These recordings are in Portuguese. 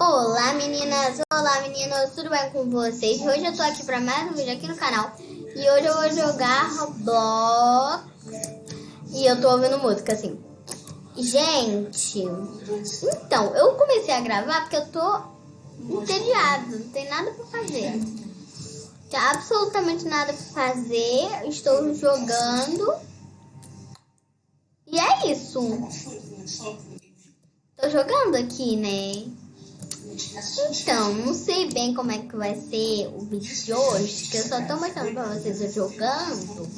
Olá meninas, olá meninos, tudo bem com vocês? Hoje eu tô aqui pra mais um vídeo aqui no canal. E hoje eu vou jogar Roblox. E eu tô ouvindo música assim. Gente, então, eu comecei a gravar porque eu tô entediada, não tem nada pra fazer. Tem absolutamente nada pra fazer, estou jogando. E é isso. Tô jogando aqui, né? Então, não sei bem como é que vai ser o vídeo de hoje, que eu só tô mostrando pra vocês eu jogando,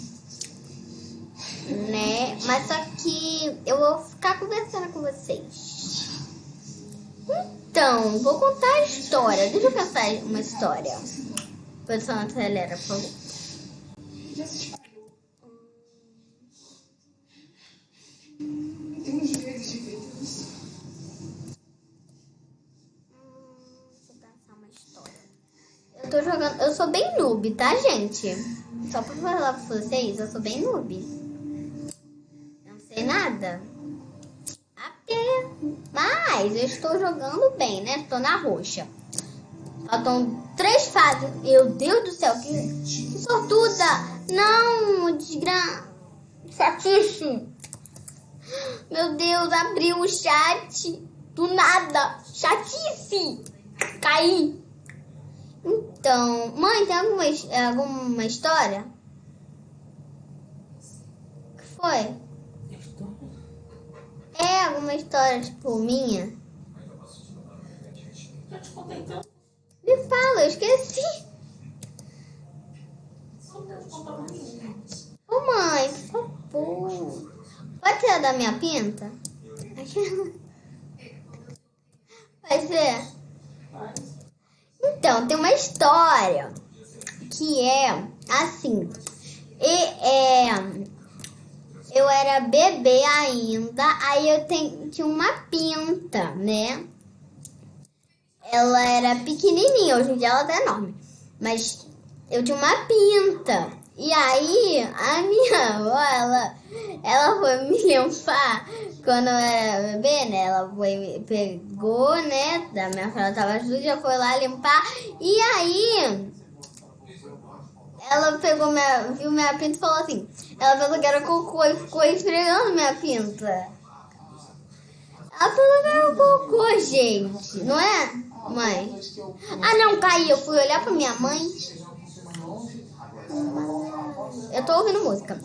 né? Mas só que eu vou ficar conversando com vocês. Então, vou contar a história. Deixa eu contar uma história. Produção acelera, por favor. Tô jogando. Eu sou bem noob, tá, gente? Só pra falar pra vocês, eu sou bem noob. Não sei nada. Até. Mas eu estou jogando bem, né? Estou na roxa. Faltam três fases. Meu Deus do céu, que, que sortuda! Não, desgra... Chatice! Meu Deus, abriu o chat. Do nada. Chatice! Caí. Então, mãe, tem alguma, alguma história? O que foi? É alguma história, tipo, minha? Me fala, eu esqueci. Ô mãe, por favor. Pode tirar da minha pinta? Vai ser? Então, tem uma história que é assim. E, é, eu era bebê ainda, aí eu tenho, tinha uma pinta, né? Ela era pequenininha, hoje em dia ela tá enorme. Mas eu tinha uma pinta. E aí, a minha avó, ela, ela foi me limpar quando eu era bebê, né? Ela foi, pegou, né? Da minha filha tava suja, foi lá limpar. E aí, ela pegou minha, viu minha pinta e falou assim: ela pensou que era cocô e ficou esfregando minha pinta. Ela falou que era cocô, gente, não é, mãe? Ah, não, caí. Eu fui olhar pra minha mãe. Eu tô ouvindo música.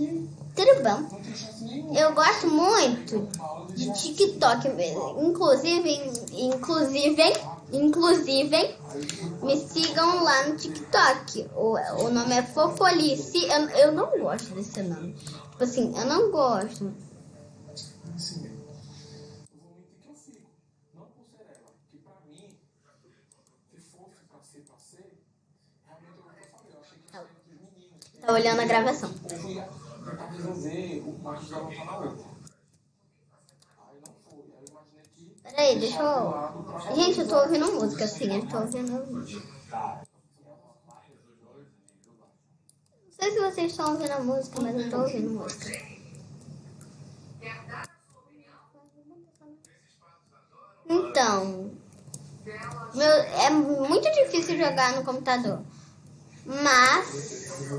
Tudo bom? Eu gosto muito de TikTok mesmo. Inclusive, inclusive, inclusive, me sigam lá no TikTok. O, o nome é Fopolice. Eu, eu não gosto desse nome. Tipo assim, eu não gosto. Tá olhando a gravação. Peraí, deixa eu. Gente, eu tô ouvindo música, sim, eu tô ouvindo. Não sei se vocês estão ouvindo a música, mas eu tô ouvindo música. Então, meu, é muito difícil jogar no computador. Mas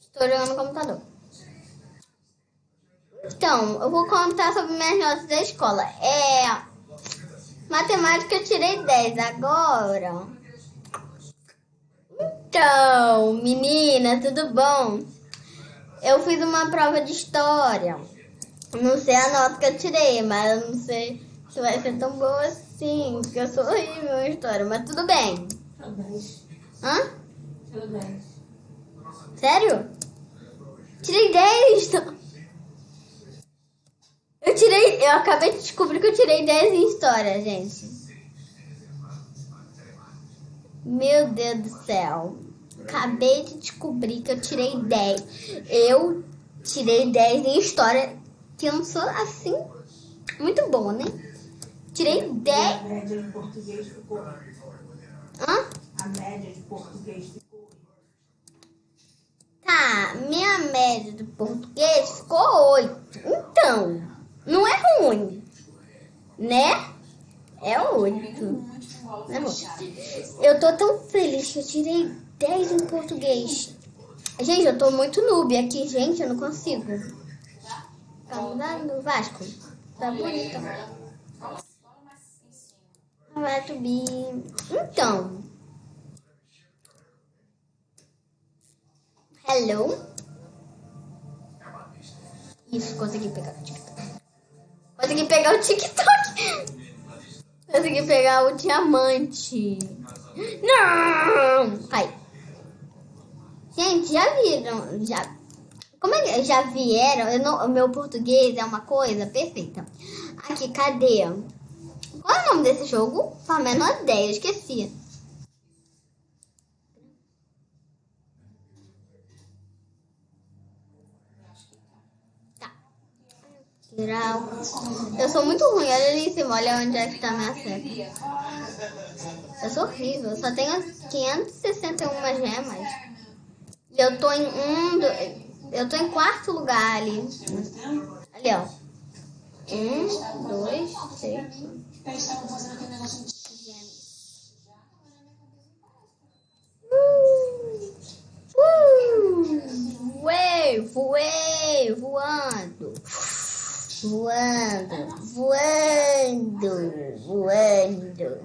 estou jogando no computador. Então, eu vou contar sobre minhas notas da escola. É. Matemática eu tirei 10 agora. Então, menina, tudo bom? Eu fiz uma prova de história. Não sei a nota que eu tirei, mas eu não sei se vai ser tão boa assim, porque eu sou horrível em história, mas tudo bem. Hã? Tirou 10. Sério? Tirei 10. Eu tirei. Eu acabei de descobrir que eu tirei 10 em história, gente. Meu Deus do céu. Acabei de descobrir que eu tirei 10. Eu tirei 10 em história. Que eu não sou assim. Muito bom, né? Tirei 10. A média de português ficou. Hã? A média de português ficou. Tá, minha média do português ficou 8. Então, não é ruim, né? É 8. É bom. Eu tô tão feliz que eu tirei 10 em português. Gente, eu tô muito noob aqui, gente, eu não consigo. Tá no Vasco. Tá bonito. Vai subir. Então. Hello. Isso, consegui pegar o TikTok. Consegui pegar o TikTok. Consegui pegar o diamante. Não! Ai. Gente, já viram? Já, como é que já vieram? Eu não, o meu português é uma coisa perfeita. Aqui, cadê? Qual é o nome desse jogo? Faço a menor ideia, esqueci. Eu sou muito ruim, olha ali em cima, olha onde é que tá minha seta. Eu sou horrível, eu só tenho 561 gemas. E eu tô em um. Eu tô em quarto lugar ali. Ali, ó. Um, dois, três. Uh, uh, voei, voei, voando. Voando, voando, voando.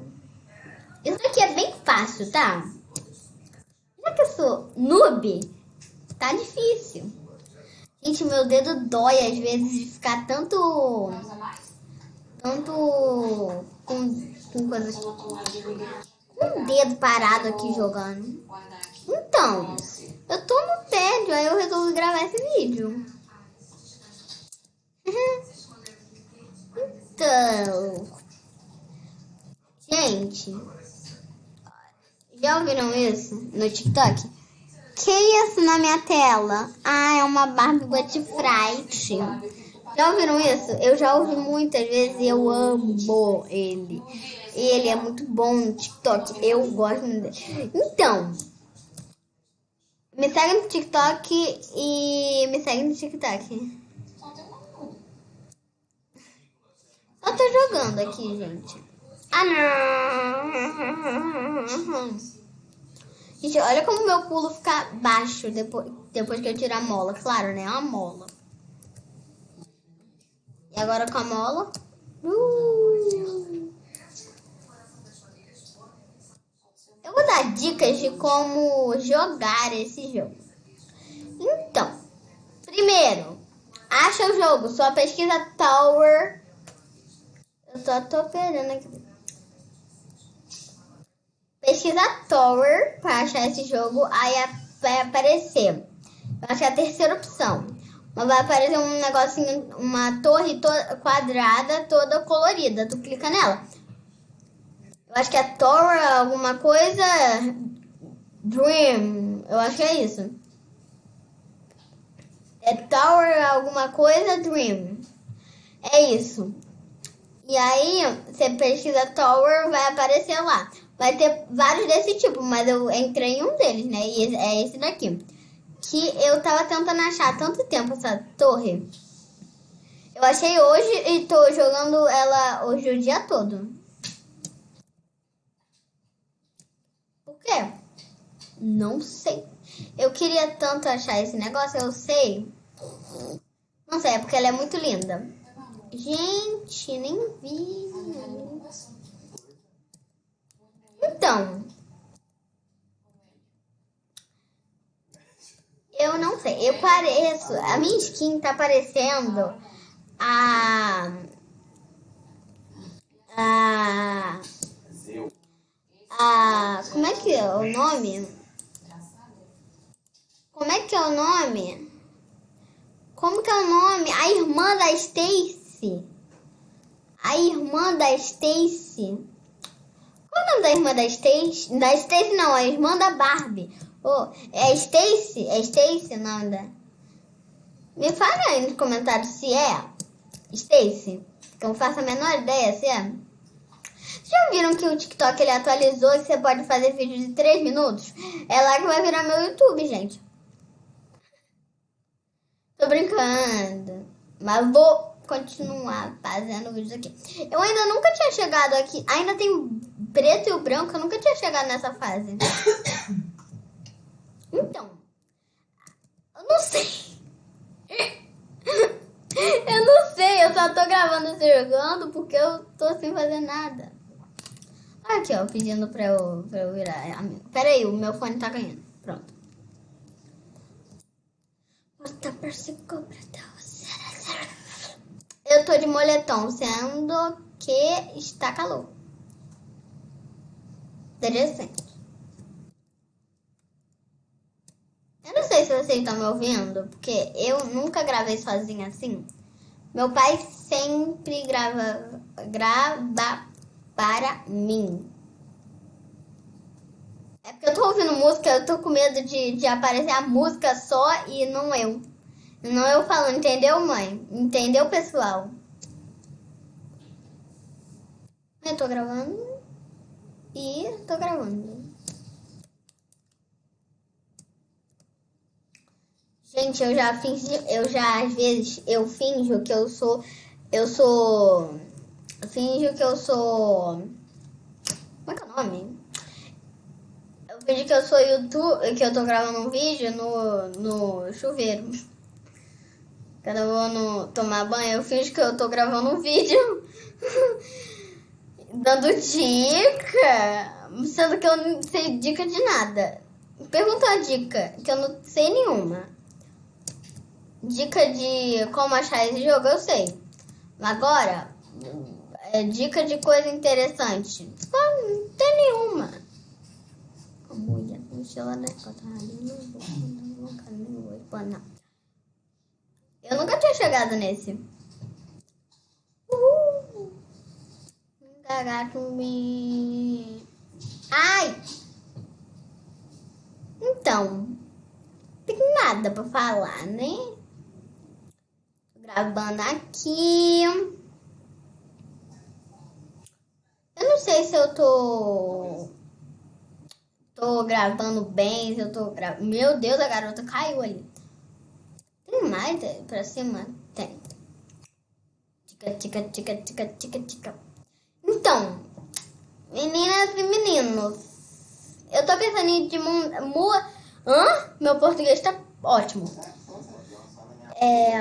Isso aqui é bem fácil, tá? Já que eu sou noob, tá difícil. Gente, meu dedo dói às vezes de ficar tanto. Tanto. Com, com coisas. Com o dedo parado aqui jogando. Então, eu tô no tédio, aí eu resolvi gravar esse vídeo. Então. Gente. Já ouviram isso no TikTok? Que isso na minha tela? Ah, é uma Barbie Butterfly. Já ouviram isso? Eu já ouvi muitas vezes e eu amo ele. Ele é muito bom no TikTok. Eu gosto dele. Então, me segue no TikTok e me segue no TikTok. Só tô jogando aqui, gente. Ah, não. Gente, olha como meu pulo fica baixo depois, depois que eu tirar a mola. Claro, né? A mola. E agora com a mola. Uh. Eu vou dar dicas de como jogar esse jogo. Então, primeiro, acha o jogo. Só pesquisa Tower. Eu só tô esperando aqui. Pesquisa Tower para achar esse jogo, aí vai aparecer. Eu acho que é a terceira opção. Mas vai aparecer um negocinho, uma torre toda quadrada, toda colorida. Tu clica nela. Eu acho que é Tower alguma coisa. Dream. Eu acho que é isso. É Tower alguma coisa Dream. É isso. E aí, você pesquisa Tower, vai aparecer lá. Vai ter vários desse tipo, mas eu entrei em um deles, né? E é esse daqui. Que eu tava tentando achar há tanto tempo essa torre. Eu achei hoje e tô jogando ela hoje o dia todo. Por quê? Não sei. Eu queria tanto achar esse negócio, eu sei. Não sei, é porque ela é muito linda. Gente, nem vi. Então, eu não sei. Eu pareço. A minha skin tá parecendo a. A. A. Como é que é o nome? Como é que é o nome? Como que é o nome? A irmã da Stacy. A irmã da Stacy. Qual é o nome da irmã da Stacy? Da Stacy não, a irmã da Barbie. Oh, é Stacy? É Stacy o nome da... Me fala aí nos comentários se é Stacy. Que eu não faço a menor ideia se é. Já viram que o TikTok ele atualizou e você pode fazer vídeo de 3 minutos? É lá que vai virar meu YouTube, gente. brincando. Mas vou continuar fazendo vídeos aqui. Eu ainda nunca tinha chegado aqui. Ainda tem o preto e o branco. Eu nunca tinha chegado nessa fase. Então. Eu não sei. Eu não sei. Eu só tô gravando e jogando porque eu tô sem fazer nada. Aqui, ó. Pedindo pra eu, pra eu virar amigo. Pera aí. O meu fone tá ganhando. Pronto. Bota pra se cobrar. Eu tô de moletom, sendo que está calor. Interessante. Eu não sei se vocês estão me ouvindo, porque eu nunca gravei sozinha assim. Meu pai sempre grava, grava para mim. É porque eu tô ouvindo música, eu tô com medo de, de aparecer a música só e não eu. Não eu falando, entendeu, mãe? Entendeu, pessoal? Eu tô gravando e tô gravando. Gente, eu já fingi, eu já às vezes eu finjo que eu sou eu sou eu finjo que eu sou Como é que é o nome? Eu finjo que eu sou YouTube, que eu tô gravando um vídeo no no chuveiro. Quando eu vou no, tomar banho, eu finjo que eu tô gravando um vídeo dando dica, sendo que eu não sei dica de nada. Pergunta a dica, que eu não sei nenhuma. Dica de como achar esse jogo, eu sei. Agora, é, dica de coisa interessante. Não tem nenhuma. Mulher, mochila, né? Não. Eu nunca tinha chegado nesse. Uhul. me. Ai! Então, tem nada pra falar, né? Tô gravando aqui. Eu não sei se eu tô. Tô gravando bem, se eu tô. Meu Deus, a garota caiu ali. Tem mais pra cima? Tem. Tica, tica, tica, tica, tica, tica. Então, meninas e meninos, eu tô pensando em de mu... Hã? Meu português tá ótimo. É,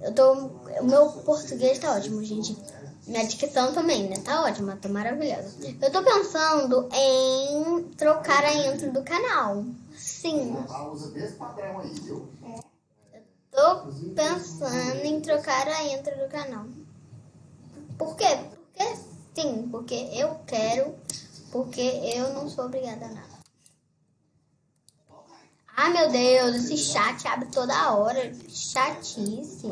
eu tô... O meu português tá ótimo, gente. Minha dicção também, né? Tá ótima, tá maravilhosa. Eu tô pensando em trocar a intro do canal. Sim. Tô pensando em trocar a intro do canal. Por quê? Porque sim, porque eu quero, porque eu não sou obrigada a nada. Ai meu Deus, esse chat abre toda hora. Chatice.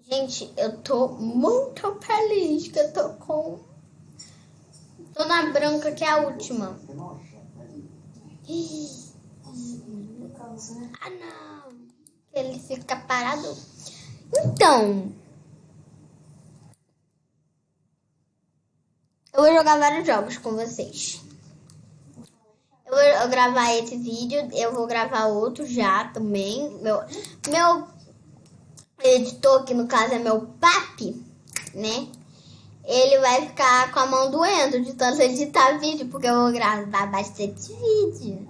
Gente, eu tô muito feliz que eu tô Tô na branca, que é a última. Ah, não. Ele fica parado. Então. Eu vou jogar vários jogos com vocês. Eu vou gravar esse vídeo, eu vou gravar outro já também. Meu, meu editor, que no caso é meu papi, né? Ele vai ficar com a mão doendo de tanto editar vídeo, porque eu vou gravar bastante vídeo.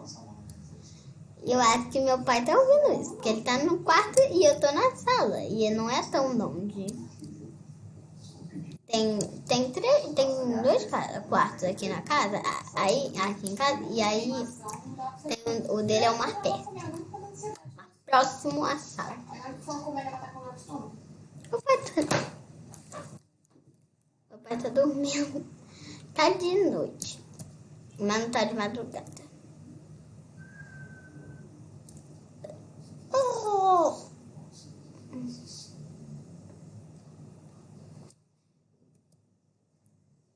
E eu acho que meu pai tá ouvindo isso, porque ele tá no quarto e eu tô na sala. E não é tão longe. Tem, tem, três, tem dois quartos aqui na casa, aí, aqui em casa, e aí tem, o dele é o mais perto. Próximo à sala. O pai tá tá dormindo. Tá de noite, mas não tá de madrugada. Oh.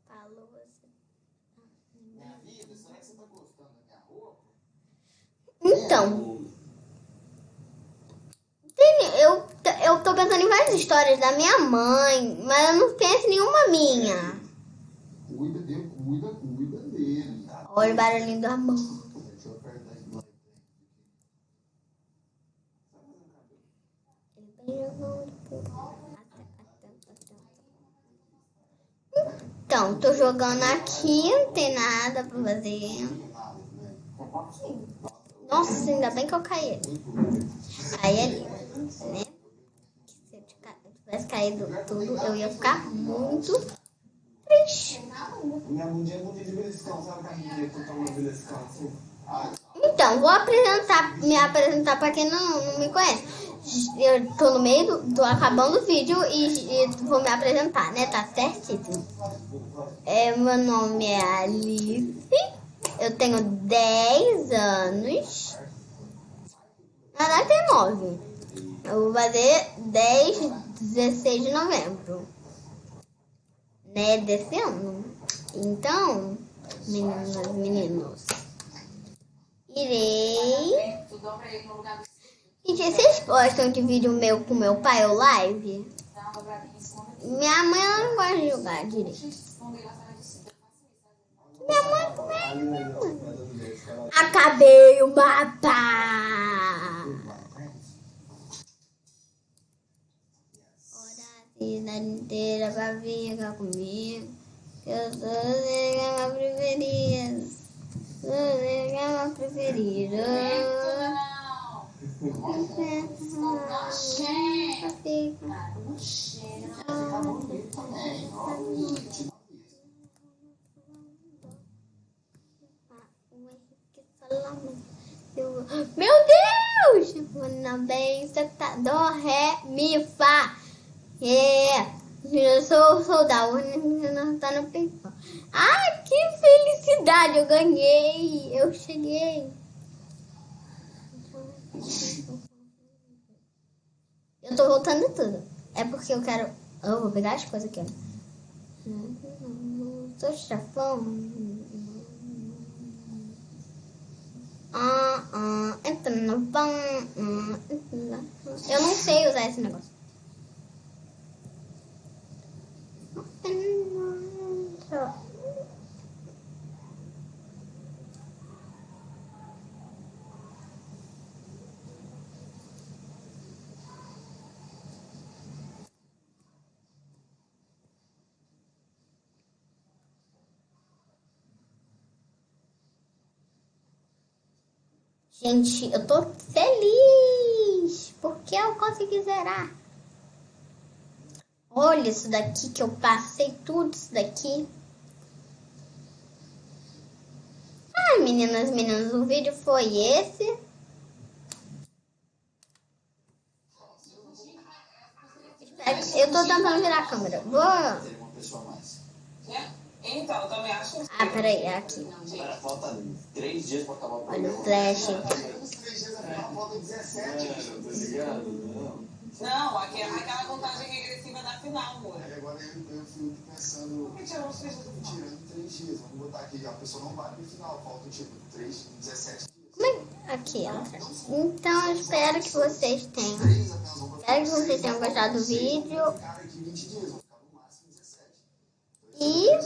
Falou você. Minha vida, será que você tá gostando da minha roupa? Então. Eu eu tô pensando em várias histórias da minha mãe, mas eu não penso nenhuma minha. Cuida, cuida, cuida. Olha o barulhinho do amor. Então, tô jogando aqui, não tem nada pra fazer. Nossa, ainda bem que eu caí. Caí ali, né? Tivesse caído tudo, eu ia ficar muito triste. Então, vou apresentar, me apresentar para quem não, não me conhece. Eu tô no meio do, tô acabando o vídeo e, e vou me apresentar, né? Tá certíssimo. É, meu nome é Alice. Eu tenho 10 anos. Na verdade tem 9. Eu vou fazer 10, 16 de novembro. Né? Desse ano. Então, meninas, meninos. Irei. Gente, vocês gostam de vídeo meu com meu pai ou live? Minha mãe ela não gosta de jogar direito. Minha mãe também. Acabei o mapa. Ora a cidade inteira pra ficar comigo. Eu sou a minha preferida. Sou a minha preferida. Meu Deus! Manda bem, tá dó, ré, mi, fá. É, eu sou soldado, não tá no peito. Ah, que felicidade! Eu ganhei! Eu cheguei! Eu tô voltando tudo. É porque eu quero. Eu vou pegar as coisas aqui, ó. Sou chafão. Ah, ah, pão. Eu não sei usar esse negócio. Gente, eu tô feliz porque eu consegui zerar. Olha isso daqui que eu passei tudo isso daqui. Ai, meninas, meninas, o vídeo foi esse. Eu tô tentando virar a câmera. Vou. Então, eu também acho que. Ah, peraí, é aqui. Falta três dias pra acabar o Olha o flash. Não, aqui é aquela contagem regressiva da final, amor. Aí agora eu, eu fico pensando, Por que tirou os três dias do final? tirando três dias, vamos botar aqui, a pessoa não vai no final, faltam tipo três, 17 dias. Como é? Aqui, ó. Então, eu espero que vocês tenham. Botar Espero que vocês tenham gostado do vídeo. cara aqui 20 dias, vamos ficar no máximo 17. E